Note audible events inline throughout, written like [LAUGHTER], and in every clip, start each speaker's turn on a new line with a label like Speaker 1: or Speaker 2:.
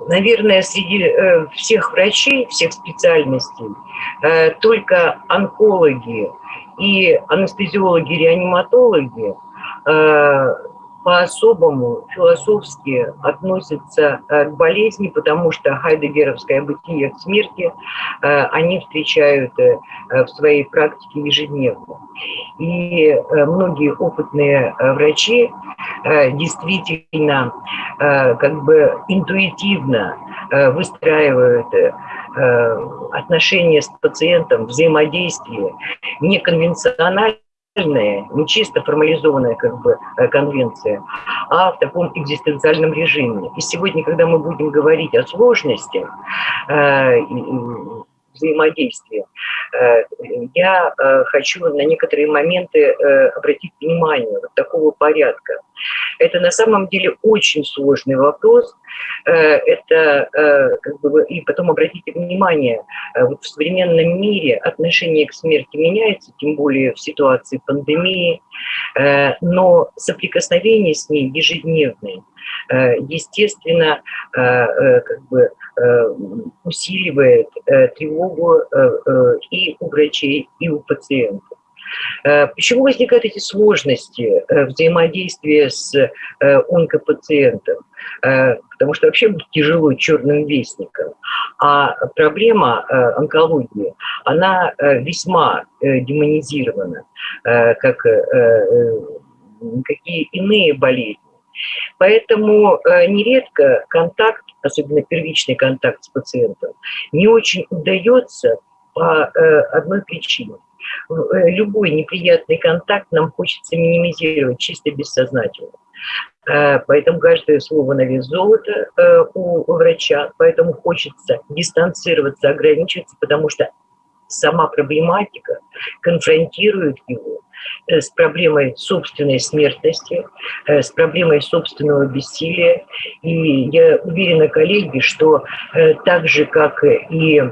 Speaker 1: наверное, среди э, всех врачей, всех специальностей, э, только онкологи и анестезиологи-реаниматологи э, по-особому философски относятся к болезни, потому что хайдегеровское бытие к смерти они встречают в своей практике ежедневно. И многие опытные врачи действительно как бы интуитивно выстраивают отношения с пациентом, взаимодействие неконвенциональное, не чисто формализованная как бы конвенция, а в таком экзистенциальном режиме. И сегодня, когда мы будем говорить о сложности, взаимодействия. Э, я э, хочу на некоторые моменты э, обратить внимание вот такого порядка. Это на самом деле очень сложный вопрос. Это, как бы, и потом обратите внимание, вот в современном мире отношение к смерти меняется, тем более в ситуации пандемии, но соприкосновение с ней ежедневное, естественно, как бы усиливает тревогу и у врачей, и у пациентов. Почему возникают эти сложности взаимодействия с онкопациентом? Потому что вообще будет тяжело черным вестником. А проблема онкологии, она весьма демонизирована, как какие иные болезни. Поэтому нередко контакт особенно первичный контакт с пациентом, не очень удается по э, одной причине. Э, любой неприятный контакт нам хочется минимизировать чисто бессознательно. Э, поэтому каждое слово на вес золота у врача, поэтому хочется дистанцироваться, ограничиваться, потому что сама проблематика конфронтирует его Э, с проблемой собственной смертности, э, с проблемой собственного бессилия. И я уверена, коллеги, что э, так же, как и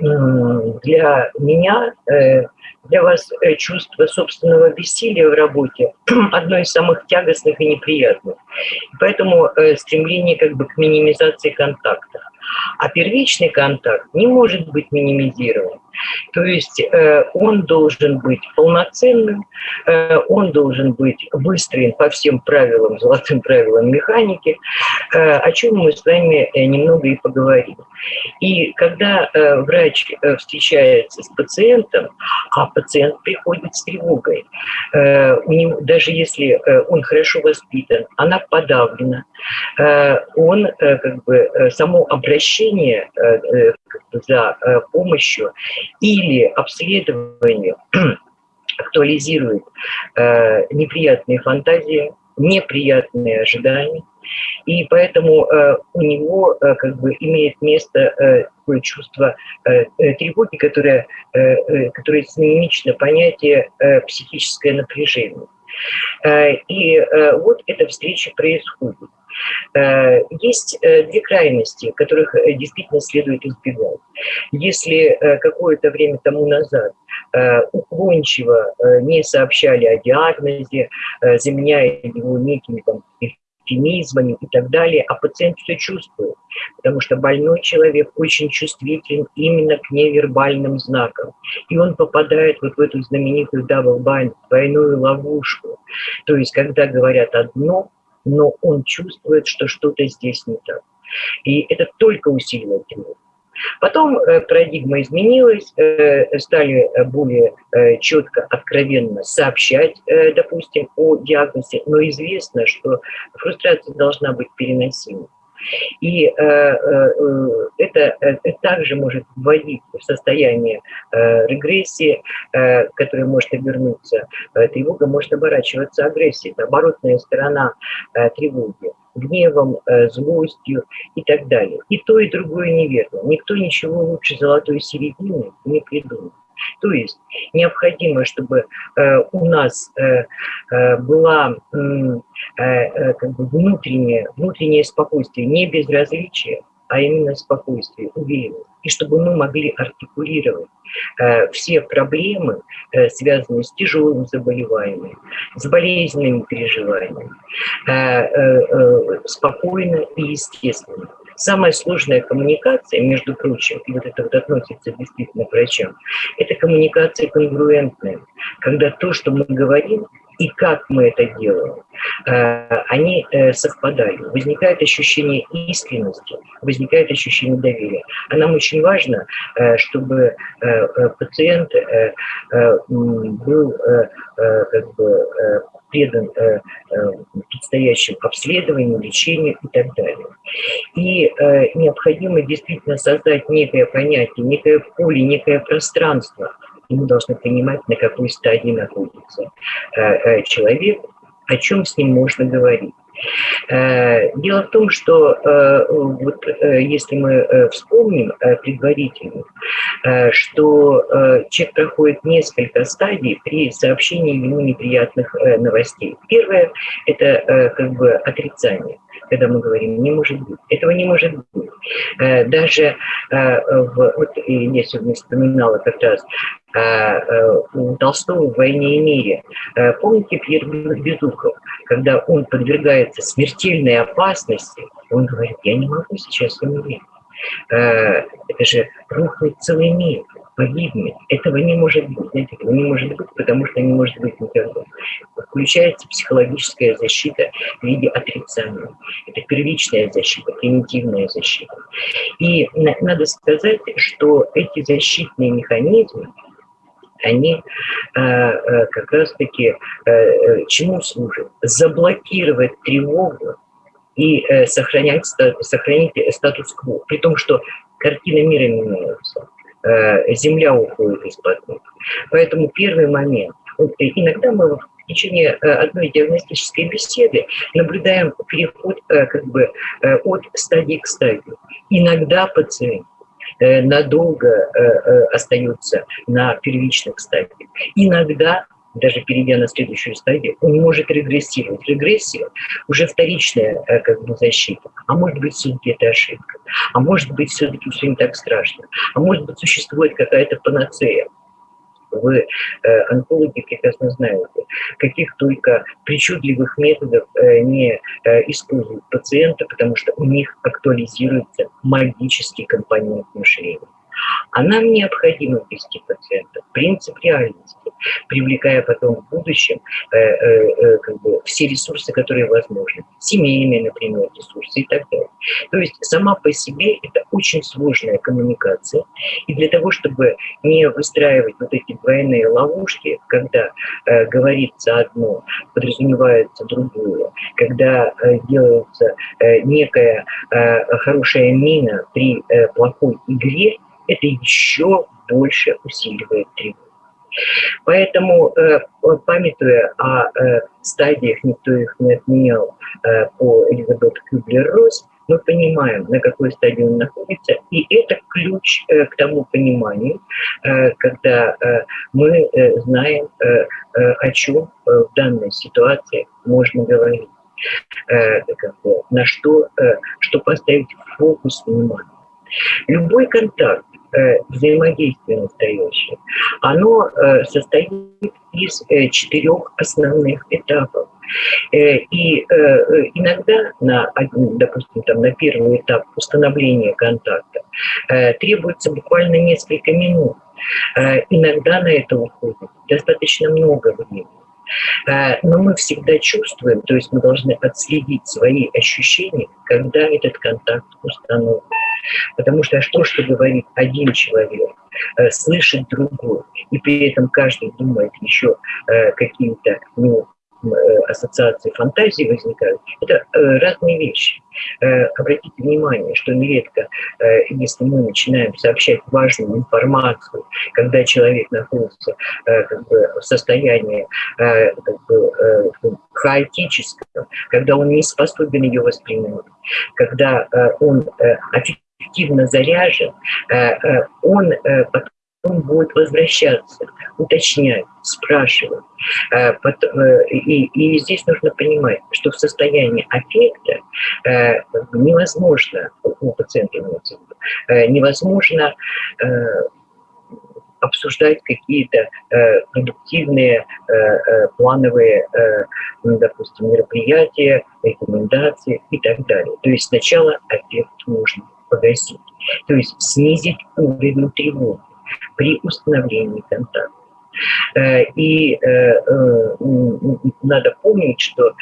Speaker 1: для меня, для вас чувство собственного бессилия в работе [CLEARS THROAT] одно из самых тягостных и неприятных. Поэтому стремление как бы к минимизации контакта. А первичный контакт не может быть минимизирован. То есть э, он должен быть полноценным, э, он должен быть выстроен по всем правилам, золотым правилам механики, э, о чем мы с вами немного и поговорим. И когда врач встречается с пациентом, а пациент приходит с тревогой, у него, даже если он хорошо воспитан, она подавлена, он как бы само обращение за помощью или обследование [CLEARS THROAT] актуализирует э, неприятные фантазии, неприятные ожидания, и поэтому э, у него э, как бы имеет место э, такое чувство э, э тревоги, которое, э, э, которое синонимично понятие э, психическое напряжение. Э, и э, вот эта встреча происходит. Э, есть э, две крайности, которых э, действительно следует избегать. Если какое-то время тому назад уклончиво не сообщали о диагнозе, заменяя его некими там, эвфемизмами и так далее, а пациент все чувствует, потому что больной человек очень чувствителен именно к невербальным знакам. И он попадает вот в эту знаменитую double bind, двойную ловушку. То есть, когда говорят одно, но он чувствует, что что-то здесь не так. И это только усиливает его. Потом э, парадигма изменилась, э, стали более э, четко, откровенно сообщать, э, допустим, о диагнозе, но известно, что фрустрация должна быть переносима. И э, э, это, это также может вводить в состояние э, регрессии, э, которая может обернуться. Э, тревога может оборачиваться агрессией. Это оборотная сторона э, тревоги гневом, э, злостью и так далее. И то, и другое неверно. Никто ничего лучше золотой середины не придумал. То есть необходимо, чтобы э, у нас э, э, была э, э, как бы внутреннее, внутреннее спокойствие, не безразличие, а именно спокойствие, уверенность. И чтобы мы могли артикулировать э, все проблемы, э, связанные с тяжелым заболеванием, с болезненными переживаниями, э, э, э, спокойно и естественно самая сложная коммуникация, между прочим, и вот это вот относится действительно к врачам, это коммуникация конгруентная, когда то, что мы говорим, и как мы это делаем, э, они э, совпадают. Возникает ощущение искренности, возникает ощущение доверия. А нам очень важно, э, чтобы пациент был как бы, предан предстоящим обследованию, лечению и так далее. И необходимо действительно создать некое понятие, некое поле, некое пространство – и мы должны понимать, на какой стадии находится э, э, человек, о чем с ним можно говорить. Э, дело в том, что вот, если мы вспомним предварительно, что человек проходит несколько стадий при сообщении ему неприятных новостей. Первое – это как бы отрицание когда мы говорим «не может быть». Этого не может быть. Даже в, вот я сегодня вспоминала как раз у э, э, Толстого в «Войне и мире». Э, помните Пьер Безухов, когда он подвергается смертельной опасности, он говорит, я не могу сейчас умереть. Это же рухнет целый мир, погибнет. Этого не может быть. Этого не может быть, потому что не может быть никогда. Включается психологическая защита в виде отрицания. Это первичная защита, примитивная защита. И надо сказать, что эти защитные механизмы, они э, э, как раз-таки э, чему служат? Заблокировать тревогу и сохранять, сохранить статус-кво, при том, что картина мира меняется, земля уходит из-под ног. Поэтому первый момент. Иногда мы в течение одной диагностической беседы наблюдаем переход как бы от стадии к стадии. Иногда пациент Э, надолго э, э, остается на первичных стадиях. Иногда даже перейдя на следующую стадию, он может регрессировать. Регрессия уже вторичная как бы, защита. А может быть, все-таки это ошибка. А может быть, все-таки все не так страшно. А может быть, существует какая-то панацея. Вы, э, онкологи, прекрасно знаете, каких только причудливых методов э, не э, используют пациенты, потому что у них актуализируется магический компонент мышления. А нам необходимо ввести пациента в принцип реальности, привлекая потом в будущем э, э, э, как бы все ресурсы, которые возможны. Семейные, например, ресурсы и так далее. То есть сама по себе это очень сложная коммуникация. И для того, чтобы не выстраивать вот эти двойные ловушки, когда э, говорится одно, подразумевается другое, когда э, делается э, некая э, хорошая мина при э, плохой игре, это еще больше усиливает тревогу. Поэтому, э, памятуя о э, стадиях, никто их не отменял э, по Элизабет Кюблер-Росс, мы понимаем, на какой стадии он находится, и это ключ к тому пониманию, когда мы знаем, о чем в данной ситуации можно говорить, на что, что поставить фокус внимания. Любой контакт, Э, взаимодействие настоящее, оно э, состоит из э, четырех основных этапов. И иногда, на, допустим, там, на первый этап установления контакта требуется буквально несколько минут. Иногда на это уходит достаточно много времени. Но мы всегда чувствуем, то есть мы должны отследить свои ощущения, когда этот контакт установлен. Потому что что, что говорит один человек, э, слышит другой, и при этом каждый думает еще э, какие-то ну, Э, ассоциации фантазии возникают, это разные вещи. Обратите внимание, что нередко, если мы начинаем сообщать важную информацию, когда человек находится как бы, в состоянии как бы, хаотического, когда он не способен ее воспринимать, когда он активно заряжен, он потом он будет возвращаться, уточнять, спрашивать. Э, э, и, здесь нужно понимать, что в состоянии аффекта э, невозможно, у пациента невозможно обсуждать какие-то э, продуктивные, э, э, плановые, э, ну, допустим, мероприятия, рекомендации и так далее. То есть сначала эффект нужно погасить, то есть снизить уровень тревоги при установлении контакта. Э, и э, э, надо помнить, что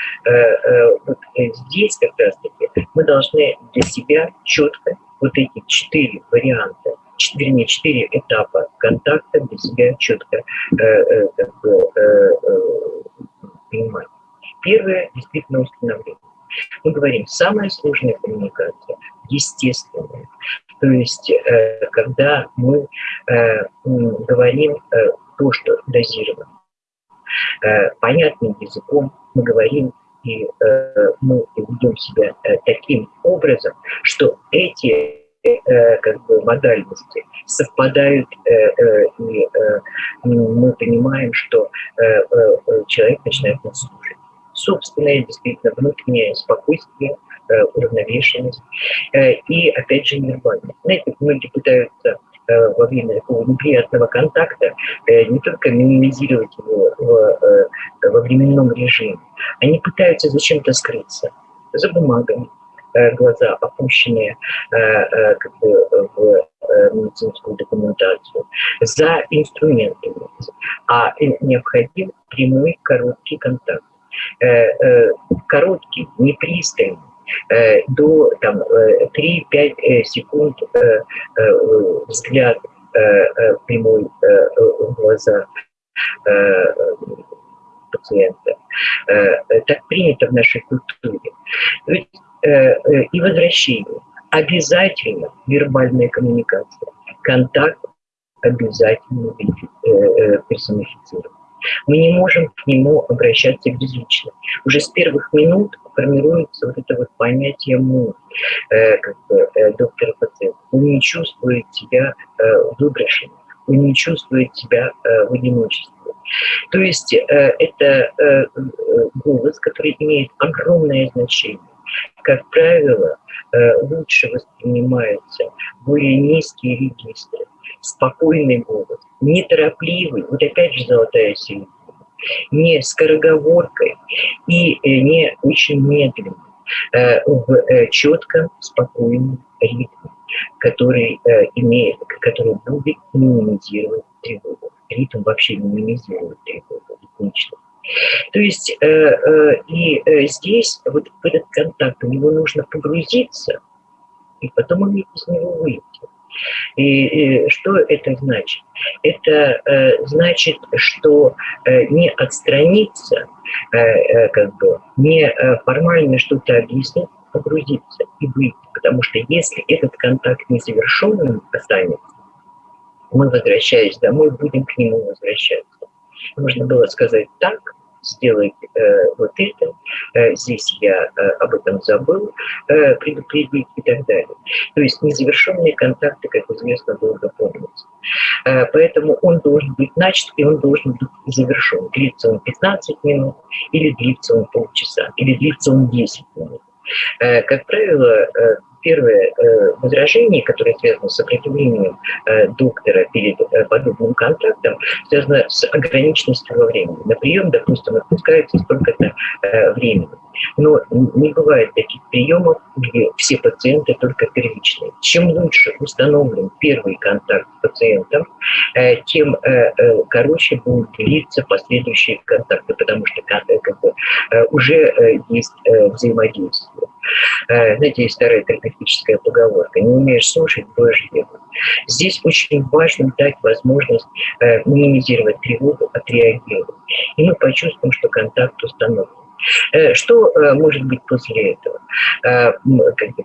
Speaker 1: вот здесь как раз-таки мы должны для себя четко вот эти четыре варианта, вернее, четыре этапа контакта для себя четко как бы, понимать. Первое – действительно установление. Мы говорим, самая сложная коммуникация – естественная. То есть, когда мы говорим то, что дозировано. Э, понятным языком мы говорим и э, мы ведем себя э, таким образом, что эти как бы модальности совпадают, и мы понимаем, что человек начинает нас слушать. Собственное, действительно, внутреннее спокойствие, уравновешенность и, опять же, невербально. Знаете, многие пытаются Э, во время такого неприятного контакта э, не только минимизировать его э, во временном режиме, они пытаются зачем-то скрыться за бумагами, глаза опущенные как бы, в медицинскую документацию, за инструментами, а необходим прямой короткий контакт. Короткий, непристойный, Э, до там, 3-5 э, э, секунд взгляд прямой в глаза пациента. Так принято в нашей культуре. И возвращение. Обязательно вербальная коммуникация. Контакт обязательно персонифицирован. Мы не можем к нему обращаться безлично. Уже с первых минут формируется вот это вот понятие «мы», э, как бы, э, доктор пациент. Он не чувствует себя э, выброшенным, он не чувствует себя э, в одиночестве. То есть э, это э, голос, который имеет огромное значение. Как правило, э, лучше воспринимаются более низкие регистры, спокойный голос, неторопливый, вот опять же золотая середина, не скороговоркой и э, не очень медленно, э, в э, четком, спокойном ритме, который имеет, который будет минимизировать тревогу. Ритм вообще минимизирует тревогу, ритмично. То есть и здесь вот в этот контакт у него нужно погрузиться, и потом уметь из него выйти. И, и что это значит? Это э, значит, что э, не отстраниться, э, э, как бы, не э, формально что-то объяснить, погрузиться и выйти. Потому что если этот контакт незавершенным останется, мы, возвращаясь домой, будем к нему возвращаться. Нужно было сказать так, сделать э, вот это, э, здесь я э, об этом забыл э, предупредить и так далее. То есть незавершенные контакты, как известно, долго помнятся. Э, поэтому он должен быть начат, и он должен быть завершен. Длится он 15 минут, или длится он полчаса, или длится он 10 минут. Э, как правило, э, первое э, возражение, которое связано с сопротивлением э, доктора перед э, подобным контактом, связано с ограниченностью во времени. На прием, допустим, отпускается столько-то времени. Но не бывает таких приемов, где все пациенты только первичные. Чем лучше установлен первый контакт с пациентом, тем короче будут длиться последующие контакты, потому что как бы, уже есть взаимодействие. Знаете, есть старая терапевтическая поговорка. Не умеешь слушать, будешь делать. Здесь очень важно дать возможность минимизировать тревогу, отреагировать. И мы почувствуем, что контакт установлен. Что может быть после этого?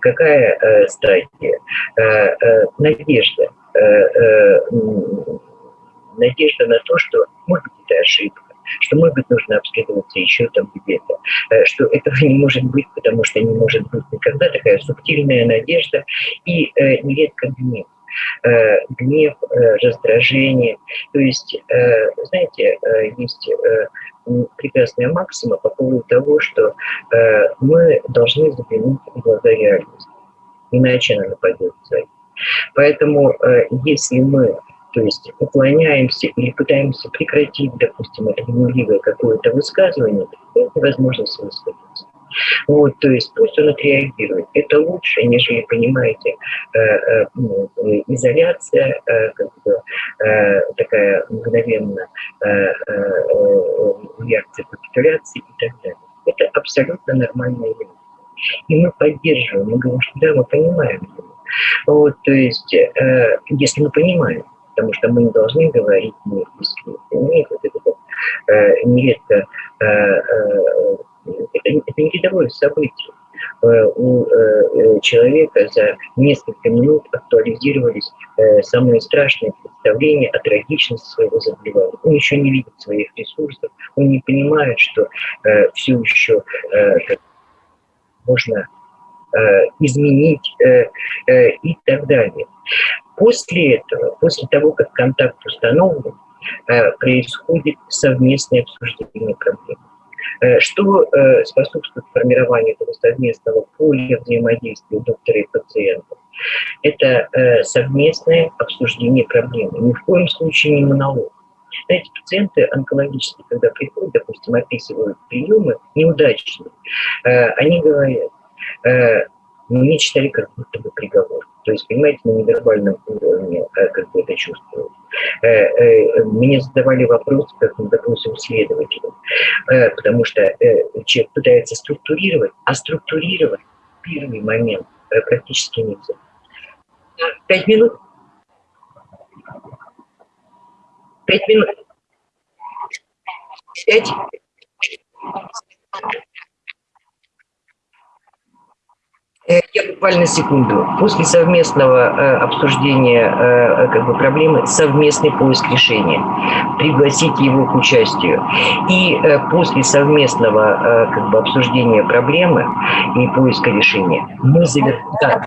Speaker 1: Какая стадия? Надежда. Надежда на то, что может быть это ошибка, что, может быть, нужно обследоваться еще там где-то, э, что этого не может быть, потому что не может быть никогда такая субтильная надежда и э, нередко гнев э, гнев, раздражение. То есть, знаете, есть прекрасная максима по поводу того, что мы должны заглянуть в глаза реальности, иначе она нападет сзади. Поэтому, если мы то есть уклоняемся или пытаемся прекратить, допустим, это гневливое какое-то высказывание, это невозможность высказаться. Вот, то есть пусть он отреагирует. Это лучше, нежели, понимаете, э, э, ну, изоляция, э, как бы, такая мгновенная реакция капитуляции и так далее. Это абсолютно нормальная вещь. И мы поддерживаем, мы говорим, что да, мы понимаем его. Вот, то есть, если мы понимаем, потому что мы не должны говорить не искренне. Понимаете, вот это вот, нередко это, это не рядовое событие. Э, у э, человека за несколько минут актуализировались э, самые страшные представления о трагичности своего заболевания. Он еще не видит своих ресурсов, он не понимает, что все еще можно изменить и так далее. После этого, после того, как контакт установлен, происходит совместное обсуждение проблемы. Э, что э, способствует формированию этого совместного поля взаимодействия доктора и пациента? Это э, совместное обсуждение проблемы. Ни в коем случае не монолог. Знаете, пациенты онкологические, когда приходят, допустим, описывают приемы неудачные, они говорят, мне читали как будто бы приговор. То есть, понимаете, на невербальном уровне как бы это чувствую. Э, э, мне задавали вопрос, как, допустим, следователям, э, потому что человек пытается структурировать, а структурировать первый момент практически нельзя. Пять минут? Пять минут? Пять? Э, я буквально секунду. После совместного э, обсуждения э, как бы, проблемы совместный поиск решения. Пригласите его к участию. И э, после совместного э, как бы, обсуждения проблемы и поиска решения мы завершим... Да.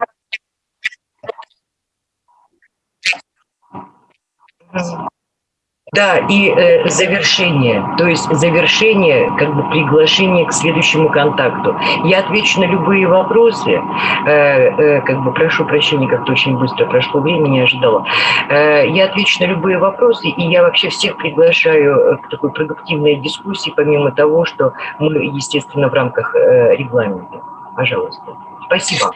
Speaker 1: Да, и э, завершение, то есть завершение, как бы приглашение к следующему контакту. Я отвечу на любые вопросы, э, э, как бы прошу прощения, как-то очень быстро прошло время, не ожидала. Э, я отвечу на любые вопросы, и я вообще всех приглашаю э, к такой продуктивной дискуссии, помимо того, что мы, естественно, в рамках э, регламента. Пожалуйста. Спасибо.